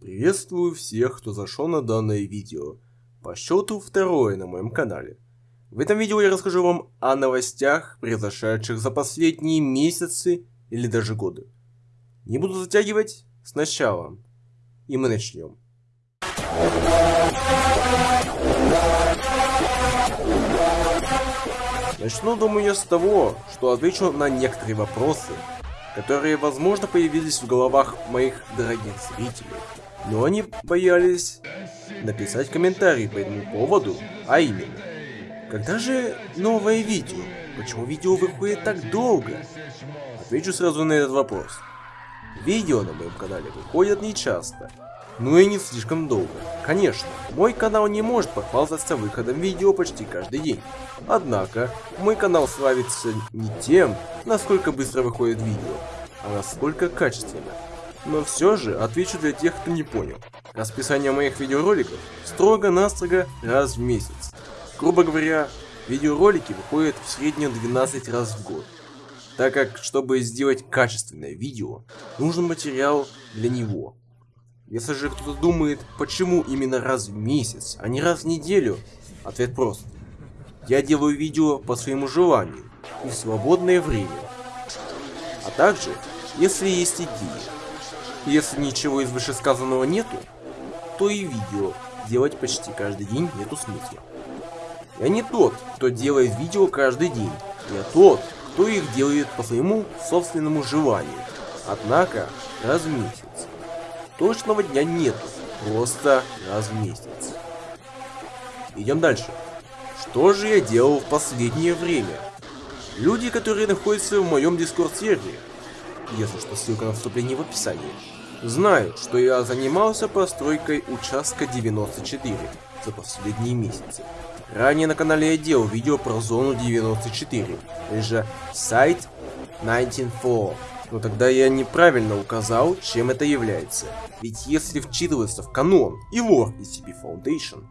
Приветствую всех, кто зашел на данное видео. По счету второе на моем канале. В этом видео я расскажу вам о новостях, произошедших за последние месяцы или даже годы. Не буду затягивать, сначала. И мы начнем. Начну, думаю, я с того, что отвечу на некоторые вопросы, которые, возможно, появились в головах моих дорогих зрителей. Но они боялись написать комментарий по этому поводу, а именно. Когда же новое видео? Почему видео выходит так долго? Отвечу сразу на этот вопрос. Видео на моем канале выходят не часто, но и не слишком долго. Конечно, мой канал не может похвастаться выходом видео почти каждый день. Однако, мой канал славится не тем, насколько быстро выходит видео, а насколько качественно. Но все же отвечу для тех, кто не понял. Расписание моих видеороликов строго-настрого раз в месяц. Грубо говоря, видеоролики выходят в среднем 12 раз в год. Так как, чтобы сделать качественное видео, нужен материал для него. Если же кто-то думает, почему именно раз в месяц, а не раз в неделю, ответ прост. Я делаю видео по своему желанию и в свободное время. А также, если есть идеи, если ничего из вышесказанного нету, то и видео делать почти каждый день нету смысла. Я не тот, кто делает видео каждый день. Я тот, кто их делает по своему собственному желанию. Однако, раз в месяц. Точного дня нету, просто раз в месяц. Идем дальше. Что же я делал в последнее время? Люди, которые находятся в моем дискорд-сервере, если что, ссылка на вступление в описании. Знаю, что я занимался постройкой участка 94 за последние месяцы. Ранее на канале я делал видео про зону 94, или же сайт 194. Но тогда я неправильно указал, чем это является. Ведь если вчитываться в канон и лор SCP Foundation,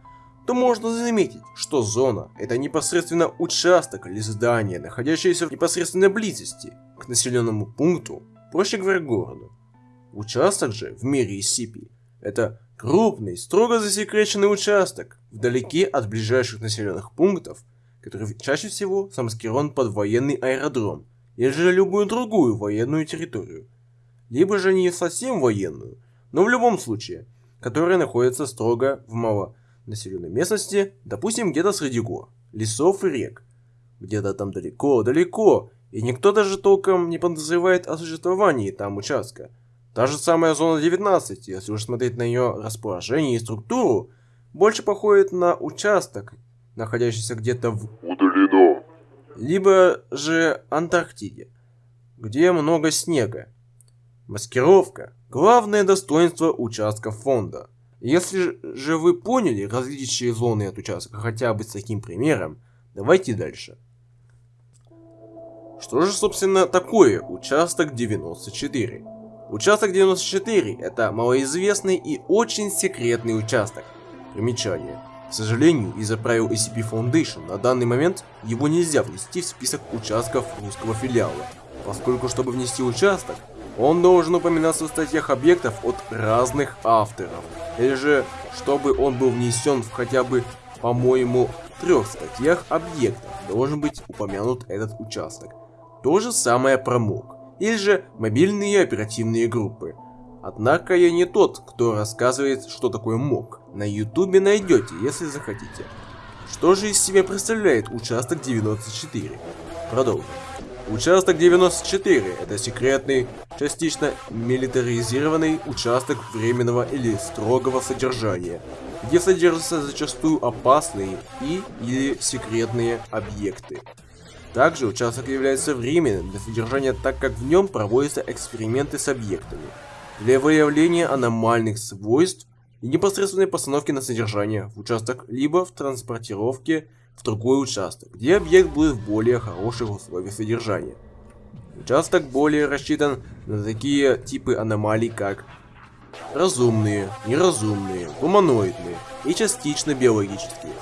то можно заметить, что зона – это непосредственно участок или здание, находящееся в непосредственной близости к населенному пункту, проще говоря, городу. Участок же в мире SCP – это крупный, строго засекреченный участок, вдалеке от ближайших населенных пунктов, который чаще всего замаскирован под военный аэродром или же любую другую военную территорию. Либо же не совсем военную, но в любом случае, которая находится строго в мало населенной местности, допустим, где-то среди гор, лесов и рек. Где-то там далеко-далеко, и никто даже толком не подозревает о существовании там участка. Та же самая зона 19, если уж смотреть на ее расположение и структуру, больше походит на участок, находящийся где-то в удалено, либо же Антарктиде, где много снега. Маскировка – главное достоинство участка фонда. Если же вы поняли различия зоны от участка хотя бы с таким примером, давайте дальше. Что же, собственно, такое участок 94? Участок 94 – это малоизвестный и очень секретный участок. Примечание. К сожалению, из-за правил SCP Foundation на данный момент его нельзя внести в список участков русского филиала, поскольку чтобы внести участок, он должен упоминаться в статьях объектов от разных авторов, или же, чтобы он был внесен в хотя бы, по-моему, трех статьях объектов, должен быть упомянут этот участок. То же самое про МОК, или же мобильные оперативные группы. Однако я не тот, кто рассказывает, что такое МОК. На ютубе найдете, если захотите. Что же из себя представляет участок 94? Продолжим. Участок 94 – это секретный, частично милитаризированный участок временного или строгого содержания, где содержатся зачастую опасные и или секретные объекты. Также участок является временным для содержания, так как в нем проводятся эксперименты с объектами, для выявления аномальных свойств и непосредственной постановки на содержание в участок, либо в транспортировке в другой участок, где объект будет в более хороших условиях содержания. Участок более рассчитан на такие типы аномалий, как разумные, неразумные, гуманоидные и частично биологические.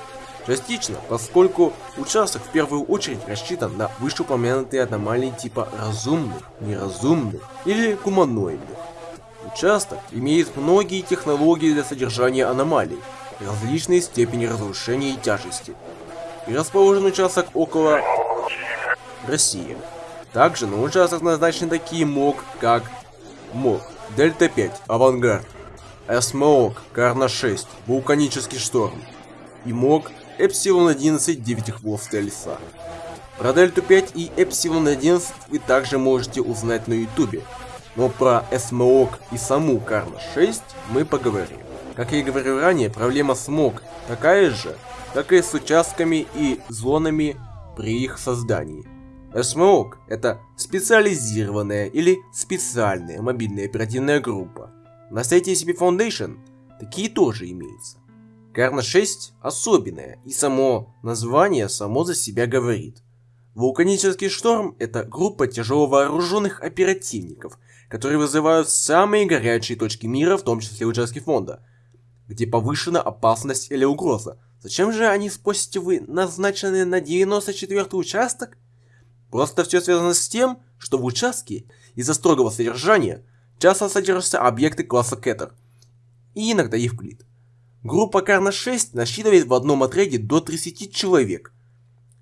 Частично, поскольку участок в первую очередь рассчитан на вышеупомянутые аномалии типа разумных, неразумных или гуманоидных. Участок имеет многие технологии для содержания аномалий, различной степени разрушения и тяжести. И расположен участок около России. Также на участок назначены такие МОК, как МОК, Дельта-5, Авангард, Эсмоок, Карна-6, Вулканический шторм и МОК Эпсилон-11, 9 хвостая лиса. Про Дельту-5 и Эпсилон-11 вы также можете узнать на ютубе, но про Эсмоок и саму Карна-6 мы поговорим. Как я и говорил ранее, проблема смог такая же, как и с участками и зонами при их создании. SMOG – это специализированная или специальная мобильная оперативная группа. На сайте SCP Foundation такие тоже имеются. Карна 6 особенная, и само название само за себя говорит. Вулканический шторм – это группа тяжело вооруженных оперативников, которые вызывают самые горячие точки мира, в том числе участки фонда, где повышена опасность или угроза. Зачем же они спросите вы назначены на 94 участок? Просто все связано с тем, что в участке из-за строгого содержания часто содержатся объекты класса Кеттер, и иногда Евклид. Группа Карна 6 насчитывает в одном отряде до 30 человек.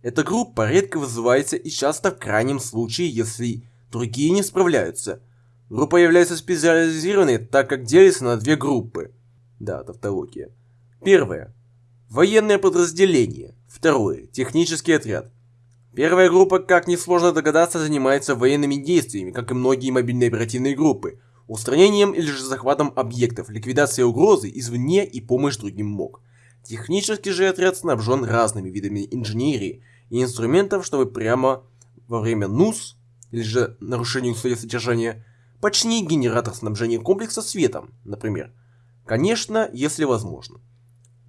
Эта группа редко вызывается и часто в крайнем случае, если другие не справляются. Группа является специализированной, так как делится на две группы. Да, тавтология. Первое. Военное подразделение. Второе. Технический отряд. Первая группа, как несложно догадаться, занимается военными действиями, как и многие мобильные оперативные группы, устранением или же захватом объектов, ликвидацией угрозы извне и помощь другим МОК. Технический же отряд снабжен разными видами инженерии и инструментов, чтобы прямо во время НУС, или же нарушения условий содержания, починить генератор снабжения комплекса светом, например. Конечно, если возможно.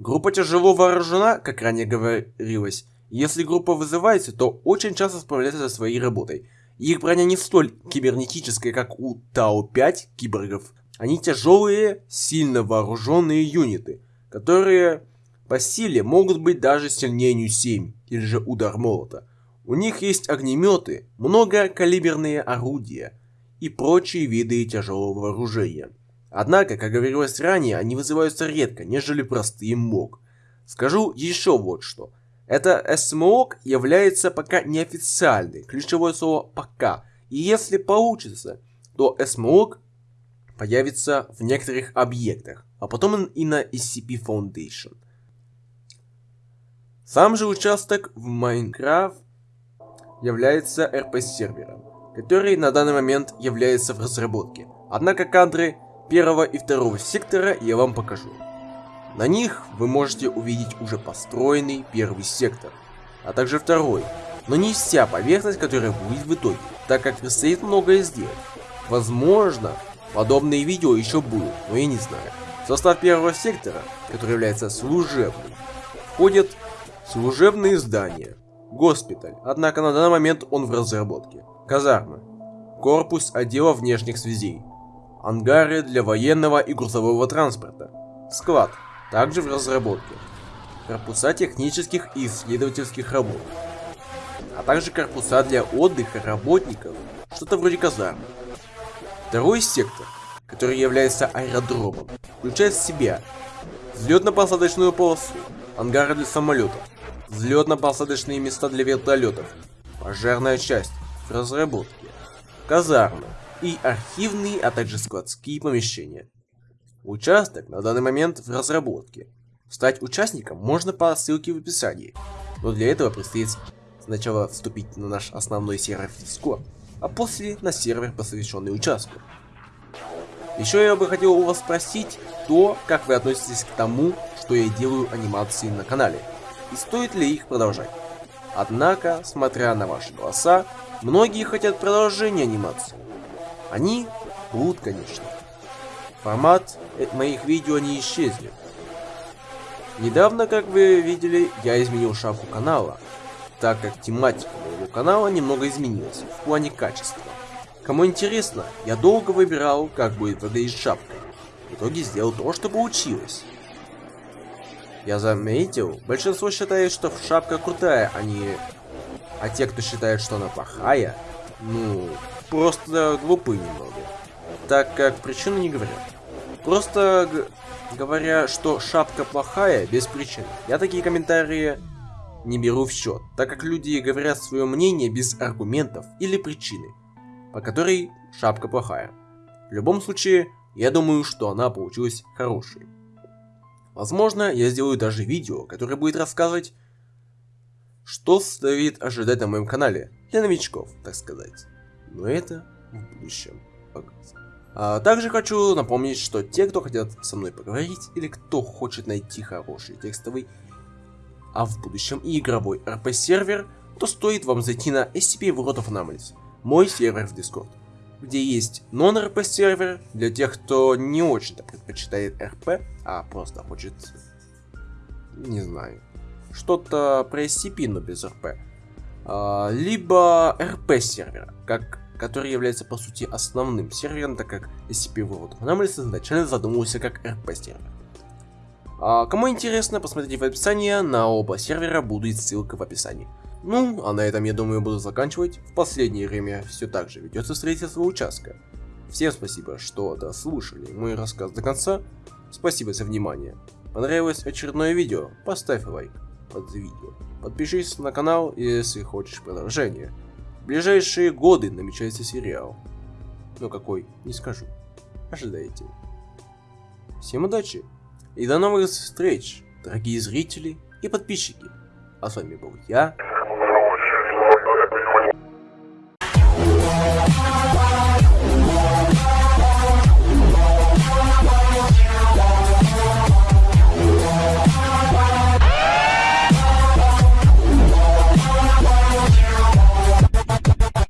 Группа тяжело вооружена, как ранее говорилось, если группа вызывается, то очень часто справляется со своей работой. Их броня не столь кибернетическая, как у Тау-5 киборгов. Они тяжелые, сильно вооруженные юниты, которые по силе могут быть даже сильнее Нью-7 или же удар молота. У них есть огнеметы, многокалиберные орудия и прочие виды тяжелого вооружения. Однако, как говорилось ранее, они вызываются редко, нежели простые МОГ. Скажу еще вот что. Это СМОК является пока неофициальной, ключевое слово пока. И если получится, то СМОК появится в некоторых объектах, а потом и на SCP Foundation. Сам же участок в Minecraft является RP-сервером, который на данный момент является в разработке. Однако кадры первого и второго сектора я вам покажу. На них вы можете увидеть уже построенный первый сектор, а также второй, но не вся поверхность, которая будет в итоге, так как предстоит многое сделать. Возможно, подобные видео еще будут, но я не знаю. В состав первого сектора, который является служебным, входят служебные здания, госпиталь, однако на данный момент он в разработке, казармы, корпус отдела внешних связей, ангары для военного и грузового транспорта, склад, также в разработке. Корпуса технических и исследовательских работ. А также корпуса для отдыха работников, что-то вроде казармы. Второй сектор, который является аэродромом, включает в себя взлетно-посадочную полосу, ангары для самолетов, взлетно-посадочные места для вертолетов, пожарная часть в разработке, казармы и архивные, а также складские помещения. Участок на данный момент в разработке. Стать участником можно по ссылке в описании, но для этого предстоит сначала вступить на наш основной сервер Discord, а после на сервер, посвященный участку. Еще я бы хотел у вас спросить то, как вы относитесь к тому, что я делаю анимации на канале, и стоит ли их продолжать. Однако, смотря на ваши голоса, многие хотят продолжения анимации. Они будут, конечно. Формат моих видео не исчезнет. Недавно, как вы видели, я изменил шапку канала, так как тематика моего канала немного изменилась в плане качества. Кому интересно, я долго выбирал, как будет выглядеть шапка. В итоге сделал то, что получилось. Я заметил, большинство считает, что шапка крутая, а не... А те, кто считает, что она плохая, ну, просто глупы немного. так как причину не говорят. Просто говоря, что шапка плохая без причины. Я такие комментарии не беру в счет, так как люди говорят свое мнение без аргументов или причины, по которой шапка плохая. В любом случае, я думаю, что она получилась хорошей. Возможно, я сделаю даже видео, которое будет рассказывать, что стоит ожидать на моем канале, для новичков, так сказать. Но это в будущем. А также хочу напомнить, что те, кто хотят со мной поговорить, или кто хочет найти хороший текстовый, а в будущем и игровой RP-сервер, то стоит вам зайти на SCP World of Anomalies, мой сервер в Discord где есть non-RP сервер для тех, кто не очень-то предпочитает RP, а просто хочет, не знаю, что-то про SCP, но без RP. А, либо RP сервер, как, который является по сути основным сервером, так как SCP World of Anomalies изначально задумывался как RP сервер. А, кому интересно, посмотрите в описании, на оба сервера будет ссылка в описании. Ну, а на этом, я думаю, буду заканчивать. В последнее время все так же ведется строительство участка. Всем спасибо, что дослушали мой рассказ до конца. Спасибо за внимание. Понравилось очередное видео? Поставь лайк под видео. Подпишись на канал, если хочешь продолжение. Ближайшие годы намечается сериал. Но какой, не скажу. Ожидайте. Всем удачи и до новых встреч, дорогие зрители и подписчики. А с вами был я,